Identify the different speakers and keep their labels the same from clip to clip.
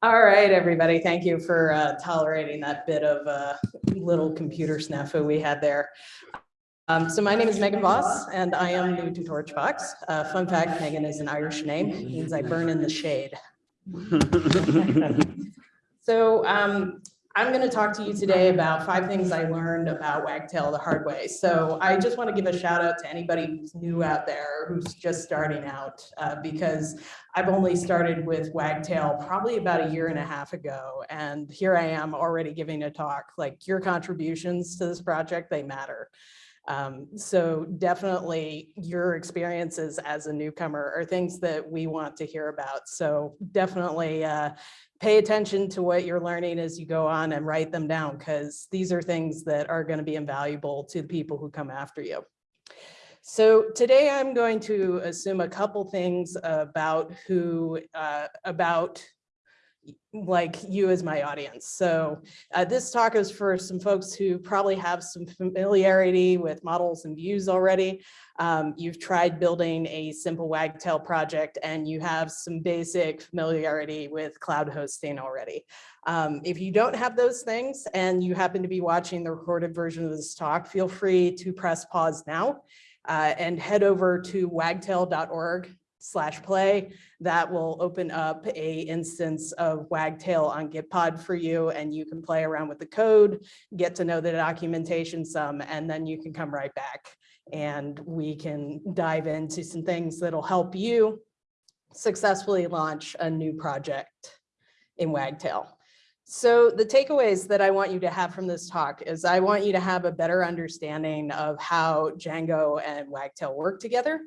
Speaker 1: All right, everybody. Thank you for uh, tolerating that bit of uh, little computer snafu we had there. Um, so my name is Meagan Voss, and I am new to Torchbox. Uh, fun fact, Meagan is an Irish name, it means I burn in the shade. so um, I'm going to talk to you today about five things I learned about Wagtail the hard way. So I just want to give a shout out to anybody who's new out there, who's just starting out, uh, because I've only started with Wagtail probably about a year and a half ago. And here I am already giving a talk, like your contributions to this project, they matter. Um, so definitely your experiences as a newcomer are things that we want to hear about. So definitely uh, pay attention to what you're learning as you go on and write them down because these are things that are going to be invaluable to the people who come after you. So today I'm going to assume a couple things about who, uh, about like you as my audience. So uh, this talk is for some folks who probably have some familiarity with models and views already. Um, you've tried building a simple Wagtail project and you have some basic familiarity with cloud hosting already. Um, if you don't have those things and you happen to be watching the recorded version of this talk, feel free to press pause now uh, and head over to wagtail.org slash play that will open up a instance of wagtail on gitpod for you and you can play around with the code get to know the documentation some and then you can come right back. And we can dive into some things that'll help you successfully launch a new project in wagtail. So the takeaways that I want you to have from this talk is I want you to have a better understanding of how Django and Wagtail work together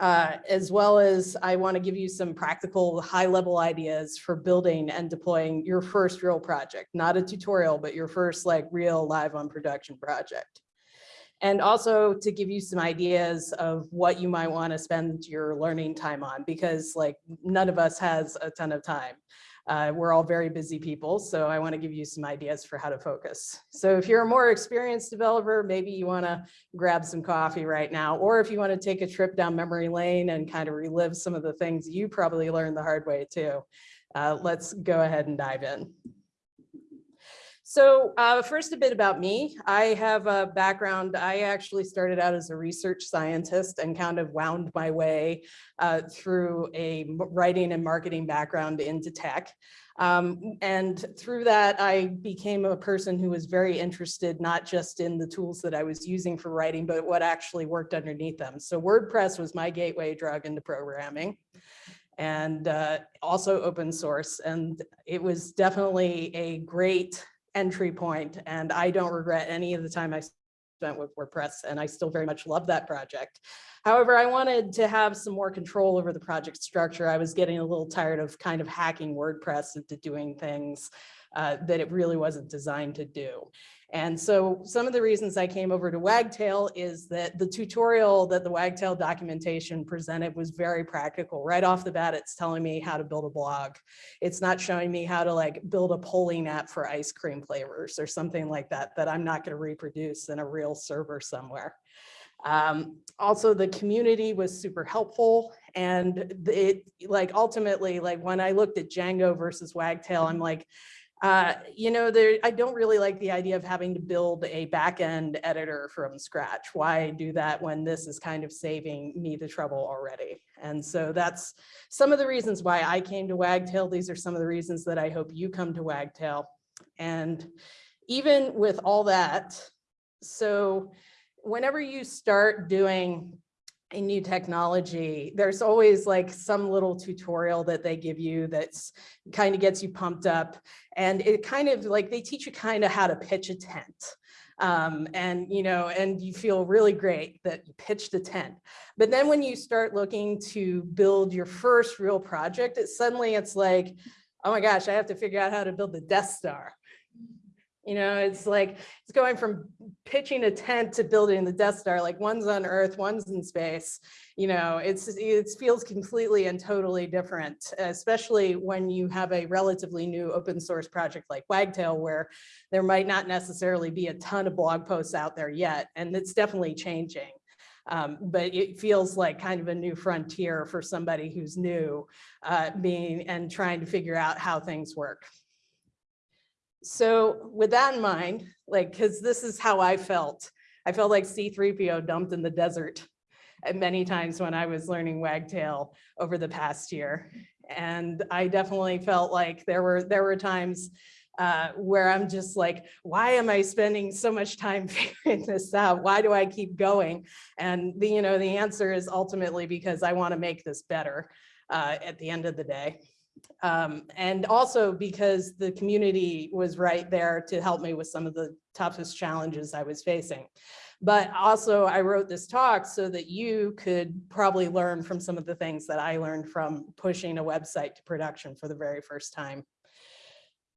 Speaker 1: uh, as well as I want to give you some practical high level ideas for building and deploying your first real project, not a tutorial, but your first like real live on production project. And also to give you some ideas of what you might want to spend your learning time on, because like none of us has a ton of time. Uh, we're all very busy people, so I want to give you some ideas for how to focus. So if you're a more experienced developer, maybe you want to grab some coffee right now, or if you want to take a trip down memory lane and kind of relive some of the things you probably learned the hard way too. Uh, let's go ahead and dive in. So uh, first a bit about me. I have a background, I actually started out as a research scientist and kind of wound my way uh, through a writing and marketing background into tech. Um, and through that, I became a person who was very interested, not just in the tools that I was using for writing, but what actually worked underneath them. So WordPress was my gateway drug into programming and uh, also open source. And it was definitely a great entry point and I don't regret any of the time I spent with WordPress and I still very much love that project. However, I wanted to have some more control over the project structure. I was getting a little tired of kind of hacking WordPress into doing things uh, that it really wasn't designed to do. And so some of the reasons I came over to Wagtail is that the tutorial that the Wagtail documentation presented was very practical. Right off the bat, it's telling me how to build a blog. It's not showing me how to like build a polling app for ice cream flavors or something like that, that I'm not gonna reproduce in a real server somewhere. Um, also, the community was super helpful and it like ultimately, like when I looked at Django versus Wagtail, I'm like, uh, you know, there, I don't really like the idea of having to build a backend editor from scratch. Why do that when this is kind of saving me the trouble already? And so that's some of the reasons why I came to Wagtail. These are some of the reasons that I hope you come to Wagtail. And even with all that, so whenever you start doing a new technology, there's always like some little tutorial that they give you that's kind of gets you pumped up. And it kind of like they teach you kind of how to pitch a tent. Um, and, you know, and you feel really great that you pitched a tent. But then when you start looking to build your first real project, it suddenly it's like, oh my gosh, I have to figure out how to build the Death Star. You know, it's like it's going from pitching a tent to building the Death Star, like one's on Earth, one's in space. You know, it's it feels completely and totally different, especially when you have a relatively new open source project like Wagtail, where there might not necessarily be a ton of blog posts out there yet, and it's definitely changing. Um, but it feels like kind of a new frontier for somebody who's new, uh, being and trying to figure out how things work. So with that in mind, like, because this is how I felt. I felt like C3PO dumped in the desert many times when I was learning Wagtail over the past year. And I definitely felt like there were there were times uh, where I'm just like, why am I spending so much time figuring this out? Why do I keep going? And the, you know, the answer is ultimately because I want to make this better uh, at the end of the day. Um, and also because the community was right there to help me with some of the toughest challenges I was facing. But also I wrote this talk so that you could probably learn from some of the things that I learned from pushing a website to production for the very first time.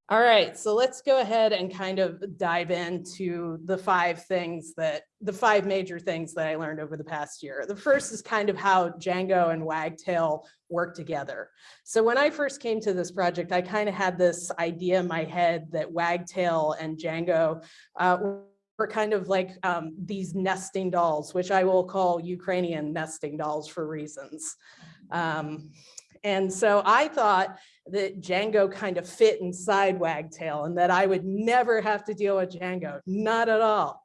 Speaker 1: All right, so let's go ahead and kind of dive into the five things that, the five major things that I learned over the past year. The first is kind of how Django and Wagtail work together. So when I first came to this project, I kind of had this idea in my head that Wagtail and Django uh, were kind of like um, these nesting dolls, which I will call Ukrainian nesting dolls for reasons. Um, and so I thought that Django kind of fit inside Wagtail and that I would never have to deal with Django, not at all.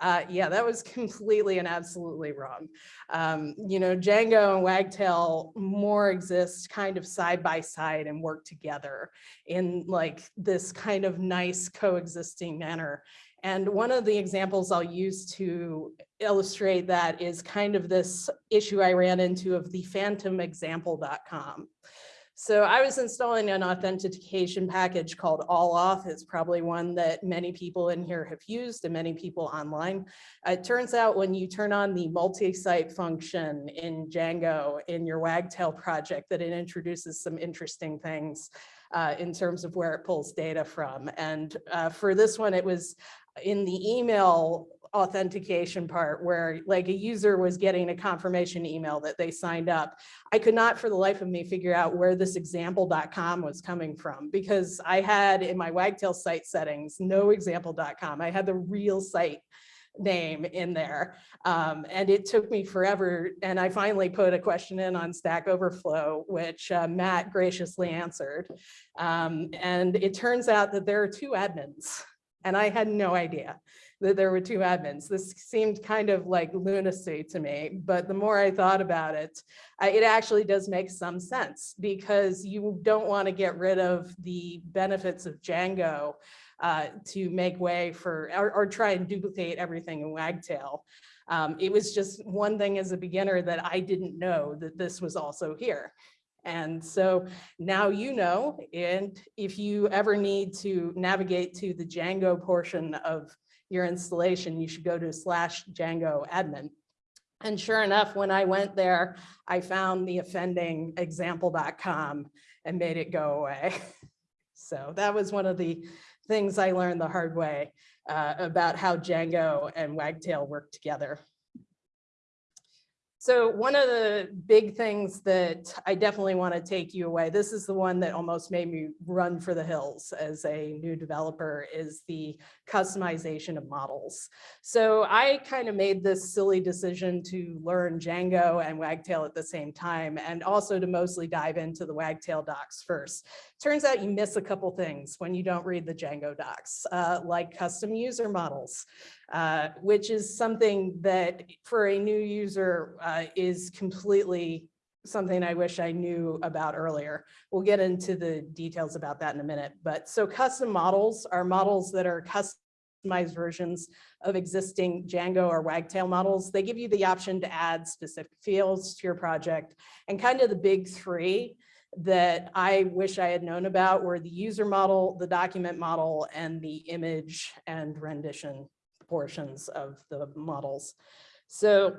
Speaker 1: Uh, yeah, that was completely and absolutely wrong. Um, you know, Django and Wagtail more exist kind of side by side and work together in like this kind of nice coexisting manner. And one of the examples I'll use to illustrate that is kind of this issue I ran into of the phantomexample.com. So I was installing an authentication package called AllAuth. It's probably one that many people in here have used and many people online. It turns out when you turn on the multi-site function in Django in your Wagtail project that it introduces some interesting things uh, in terms of where it pulls data from. And uh, for this one, it was in the email authentication part where like a user was getting a confirmation email that they signed up. I could not for the life of me figure out where this example.com was coming from because I had in my Wagtail site settings, no example.com. I had the real site name in there. Um, and it took me forever. And I finally put a question in on Stack Overflow, which uh, Matt graciously answered. Um, and it turns out that there are two admins and I had no idea that there were two admins. This seemed kind of like lunacy to me, but the more I thought about it, it actually does make some sense because you don't want to get rid of the benefits of Django uh, to make way for, or, or, try and duplicate everything in Wagtail. Um, it was just one thing as a beginner that I didn't know that this was also here. And so now you know, and if you ever need to navigate to the Django portion of your installation, you should go to slash Django admin. And sure enough, when I went there, I found the offending example.com and made it go away. So that was one of the things I learned the hard way uh, about how Django and Wagtail work together. So one of the big things that I definitely want to take you away, this is the one that almost made me run for the hills as a new developer, is the customization of models. So I kind of made this silly decision to learn Django and Wagtail at the same time, and also to mostly dive into the Wagtail docs first. Turns out you miss a couple things when you don't read the Django docs, uh, like custom user models. Uh, which is something that for a new user uh, is completely something I wish I knew about earlier. We'll get into the details about that in a minute. But so custom models are models that are customized versions of existing Django or Wagtail models. They give you the option to add specific fields to your project and kind of the big three that I wish I had known about were the user model, the document model, and the image and rendition portions of the models. So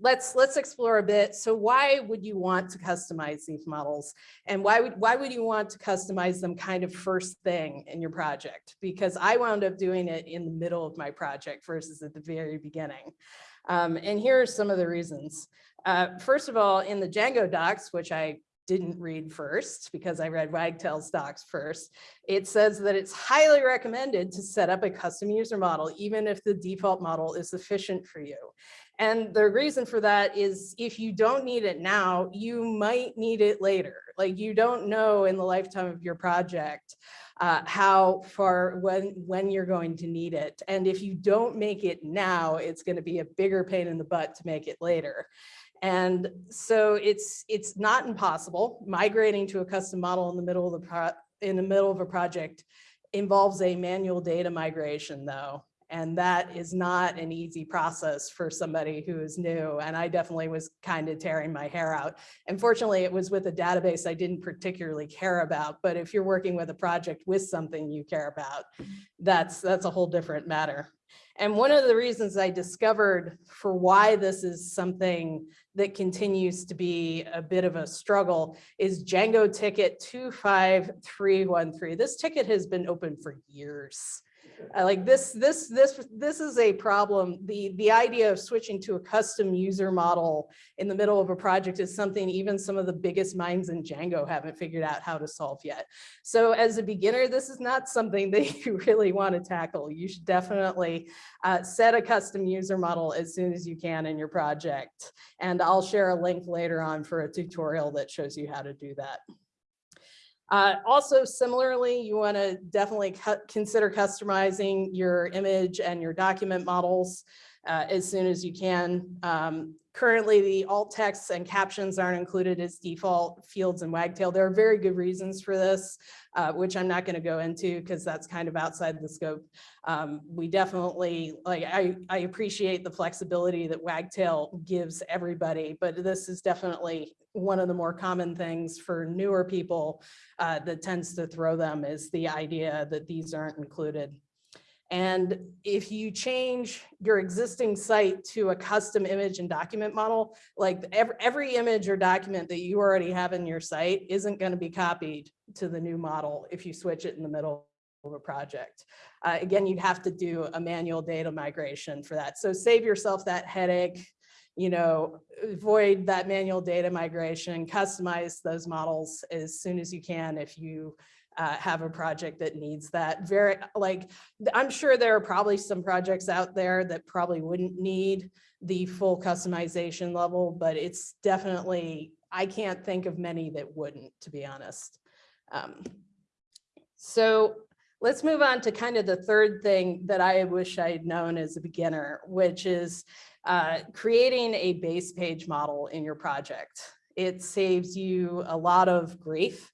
Speaker 1: let's let's explore a bit. So why would you want to customize these models? And why would why would you want to customize them kind of first thing in your project? Because I wound up doing it in the middle of my project versus at the very beginning. Um, and here are some of the reasons. Uh, first of all, in the Django docs, which I didn't read first because I read Wagtail's docs first. It says that it's highly recommended to set up a custom user model, even if the default model is sufficient for you. And the reason for that is if you don't need it now, you might need it later. Like you don't know in the lifetime of your project uh, how far, when, when you're going to need it. And if you don't make it now, it's gonna be a bigger pain in the butt to make it later. And so it's, it's not impossible. Migrating to a custom model in the middle of the in the middle of a project involves a manual data migration though. And that is not an easy process for somebody who is new. And I definitely was kind of tearing my hair out. Unfortunately, it was with a database I didn't particularly care about. But if you're working with a project with something you care about, that's, that's a whole different matter. And one of the reasons I discovered for why this is something that continues to be a bit of a struggle is Django ticket 25313. This ticket has been open for years. Uh, like this, this, this, this is a problem. The, the idea of switching to a custom user model in the middle of a project is something even some of the biggest minds in Django haven't figured out how to solve yet. So as a beginner, this is not something that you really want to tackle. You should definitely uh, set a custom user model as soon as you can in your project. And I'll share a link later on for a tutorial that shows you how to do that. Uh, also, similarly, you want to definitely consider customizing your image and your document models uh, as soon as you can. Um, currently, the alt texts and captions aren't included as default fields in Wagtail. There are very good reasons for this, uh, which I'm not going to go into because that's kind of outside the scope. Um, we definitely, like, I, I appreciate the flexibility that Wagtail gives everybody, but this is definitely one of the more common things for newer people uh, that tends to throw them is the idea that these aren't included. And if you change your existing site to a custom image and document model, like every, every image or document that you already have in your site isn't going to be copied to the new model if you switch it in the middle of a project. Uh, again, you'd have to do a manual data migration for that. So save yourself that headache you know, avoid that manual data migration, customize those models as soon as you can if you uh, have a project that needs that very like I'm sure there are probably some projects out there that probably wouldn't need the full customization level, but it's definitely I can't think of many that wouldn't, to be honest. Um, so let's move on to kind of the third thing that I wish I'd known as a beginner, which is uh, creating a base page model in your project. It saves you a lot of grief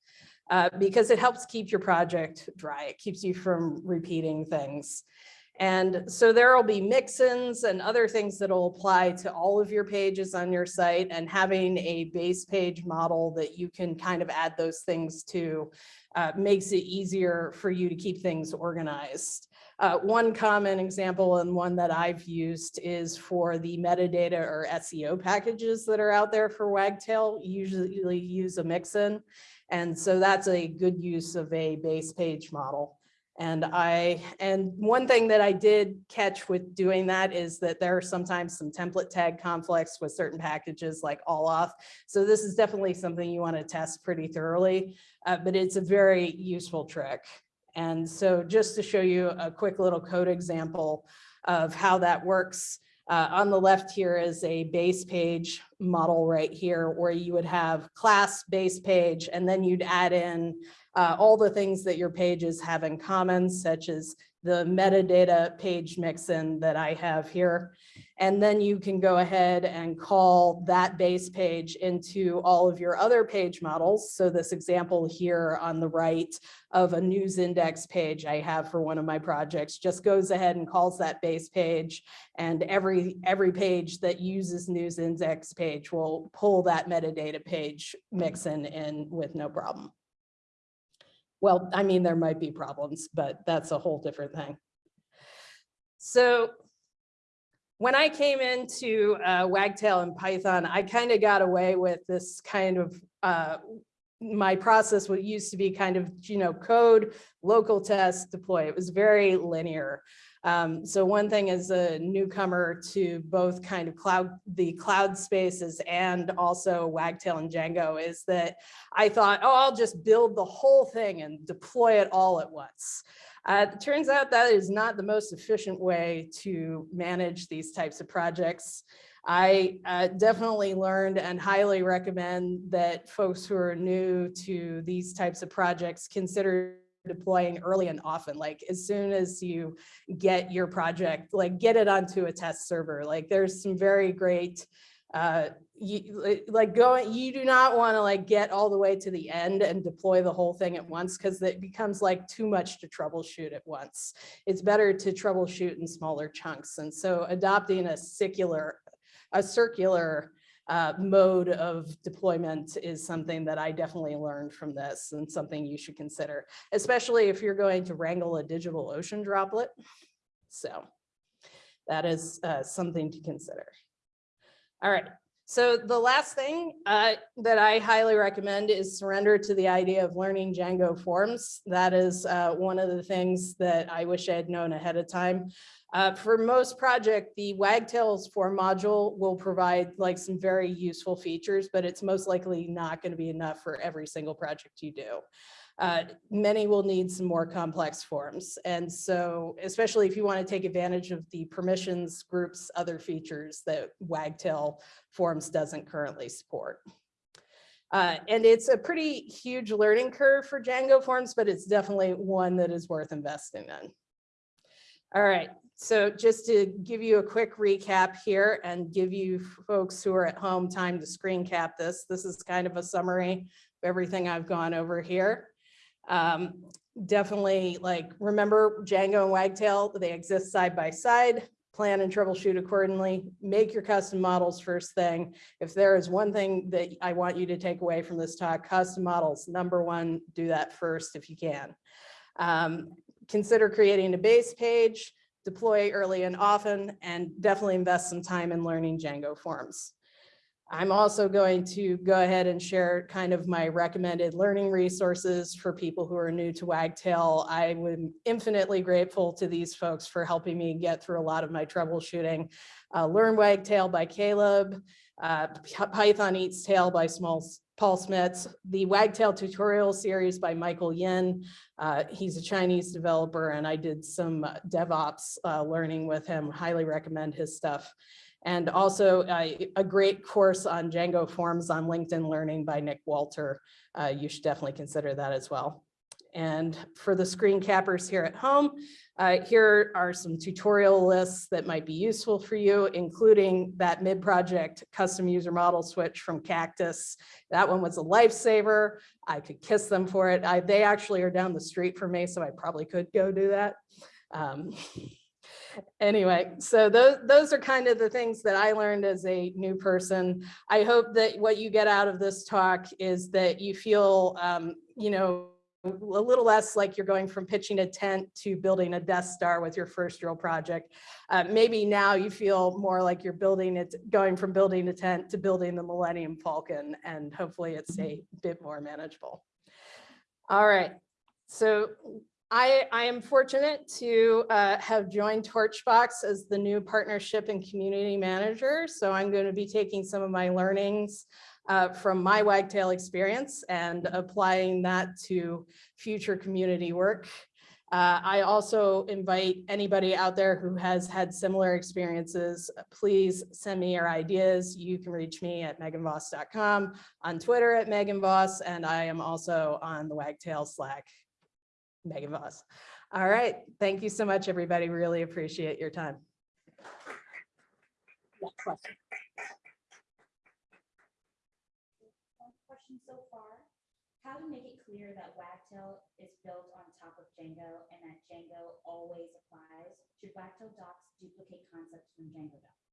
Speaker 1: uh, because it helps keep your project dry. It keeps you from repeating things. And so there will be mix-ins and other things that will apply to all of your pages on your site and having a base page model that you can kind of add those things to uh, makes it easier for you to keep things organized. Uh, one common example and one that I've used is for the metadata or SEO packages that are out there for Wagtail, usually use a mixin. And so that's a good use of a base page model. And I, and one thing that I did catch with doing that is that there are sometimes some template tag conflicts with certain packages like all auth. So this is definitely something you want to test pretty thoroughly, uh, but it's a very useful trick. And so just to show you a quick little code example of how that works, uh, on the left here is a base page model right here where you would have class base page and then you'd add in uh, all the things that your pages have in common, such as the metadata page mixin that I have here. And then you can go ahead and call that base page into all of your other page models. So this example here on the right of a news index page I have for one of my projects just goes ahead and calls that base page. And every, every page that uses news index page will pull that metadata page mixin in with no problem. Well, I mean, there might be problems, but that's a whole different thing. So when I came into uh, Wagtail and Python, I kind of got away with this kind of, uh, my process what used to be kind of, you know, code, local test, deploy. It was very linear. Um, so one thing as a newcomer to both kind of cloud, the cloud spaces and also Wagtail and Django is that I thought, oh, I'll just build the whole thing and deploy it all at once. Uh, it turns out that is not the most efficient way to manage these types of projects. I uh, definitely learned and highly recommend that folks who are new to these types of projects consider deploying early and often, like as soon as you get your project, like get it onto a test server. Like there's some very great, uh, you, like going, you do not want to like get all the way to the end and deploy the whole thing at once because it becomes like too much to troubleshoot at once. It's better to troubleshoot in smaller chunks. And so adopting a circular, a circular uh, mode of deployment is something that I definitely learned from this and something you should consider, especially if you're going to wrangle a digital ocean droplet. So that is uh, something to consider. All right. So the last thing uh, that I highly recommend is surrender to the idea of learning Django forms. That is uh, one of the things that I wish I had known ahead of time. Uh, for most project, the Wagtails form module will provide like some very useful features, but it's most likely not going to be enough for every single project you do. Uh, many will need some more complex forms. And so, especially if you want to take advantage of the permissions groups, other features that Wagtail forms doesn't currently support. Uh, and it's a pretty huge learning curve for Django forms, but it's definitely one that is worth investing in. All right, so just to give you a quick recap here and give you folks who are at home time to screen cap this, this is kind of a summary of everything I've gone over here. Um, definitely like remember Django and Wagtail, they exist side by side, plan and troubleshoot accordingly, make your custom models first thing. If there is one thing that I want you to take away from this talk, custom models, number one, do that first if you can. Um, consider creating a base page, deploy early and often, and definitely invest some time in learning Django forms. I'm also going to go ahead and share kind of my recommended learning resources for people who are new to Wagtail. I am infinitely grateful to these folks for helping me get through a lot of my troubleshooting. Uh, Learn Wagtail by Kalob, uh, Python Eats Tail by Small, Paul Smits, the Wagtail tutorial series by Michael Yin. Uh, he's a Chinese developer and I did some uh, DevOps uh, learning with him, highly recommend his stuff. And also uh, a great course on Django forms on LinkedIn Learning by Nick Walter. Uh, you should definitely consider that as well. And for the screen cappers here at home, uh, here are some tutorial lists that might be useful for you, including that mid-project custom user model switch from Caktus. That one was a lifesaver. I could kiss them for it. I, they actually are down the street from me, so I probably could go do that. Um, anyway, so those, those are kind of the things that I learned as a new person. I hope that what you get out of this talk is that you feel, um, you know, a little less like you're going from pitching a tent to building a Death Star with your first real project. Uh, maybe now you feel more like you're building it, going from building a tent to building the Millennium Falcon, and hopefully it's a bit more manageable. All right, so I, I am fortunate to uh, have joined Torchbox as the new partnership and community manager. So I'm going to be taking some of my learnings uh, from my Wagtail experience and applying that to future community work. Uh, I also invite anybody out there who has had similar experiences, please send me your ideas. You can reach me at meaganvoss.com, on Twitter at meaganvoss, and I am also on the Wagtail Slack, Meagan Voss. All right, thank you so much, everybody. Really appreciate your time. question.
Speaker 2: question so far. How to make it clear that Wagtail is built on top of Django and that Django always applies? Should Wagtail docs duplicate concepts from Django docs?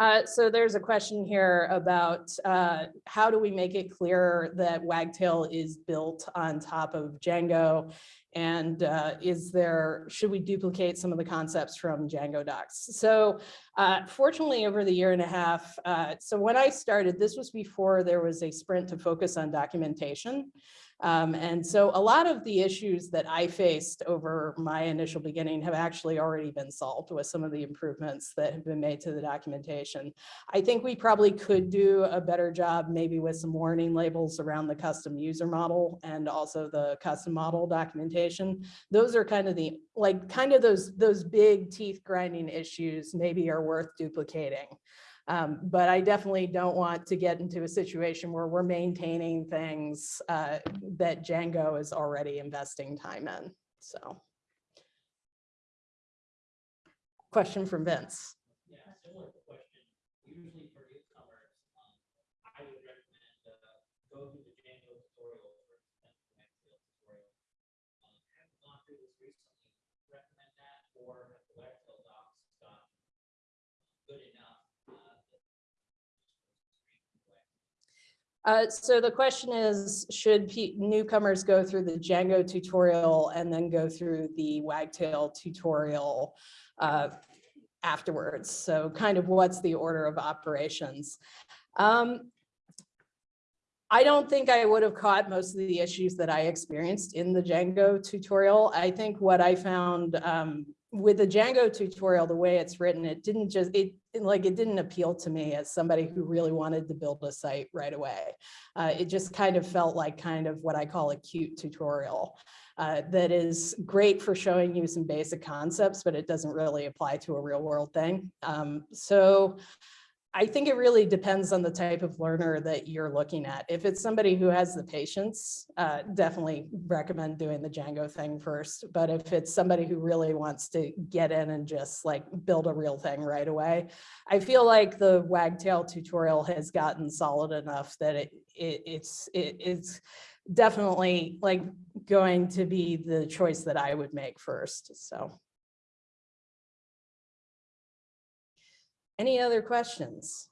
Speaker 1: Uh, so there's a question here about uh, how do we make it clear that Wagtail is built on top of Django? And uh, is there, should we duplicate some of the concepts from Django docs? So uh, fortunately, over the year and a half, uh, so when I started, this was before there was a sprint to focus on documentation. Um, and so a lot of the issues that I faced over my initial beginning have actually already been solved with some of the improvements that have been made to the documentation. I think we probably could do a better job maybe with some warning labels around the custom user model and also the custom model documentation. Those are kind of the, like, kind of those, those big teeth grinding issues maybe are worth duplicating. Um, but I definitely don't want to get into a situation where we're maintaining things uh, that Django is already investing time in, so. Question from Vince.
Speaker 3: Yeah, similar question. Usually for newcomers, I would recommend, go through the Django tutorial or extensive tutorial. Have gone through this recently, recommend that, or have the Wagtail docs got good enough? uh, that-
Speaker 1: Uh, so the question is, should newcomers go through the Django tutorial and then go through the Wagtail tutorial uh, afterwards? So kind of what's the order of operations? Um, I don't think I would have caught most of the issues that I experienced in the Django tutorial. I think what I found um, with the Django tutorial, the way it's written, it didn't just, it, like, it didn't appeal to me as somebody who really wanted to build a site right away. Uh, it just kind of felt like kind of what I call a cute tutorial. uh, that is great for showing you some basic concepts, but it doesn't really apply to a real world thing. Um, so I think it really depends on the type of learner that you're looking at. If it's somebody who has the patience, uh, definitely recommend doing the Django thing first. But if it's somebody who really wants to get in and just like build a real thing right away, I feel like the Wagtail tutorial has gotten solid enough that it, it it's it, it's definitely like going to be the choice that I would make first. So. Any other questions?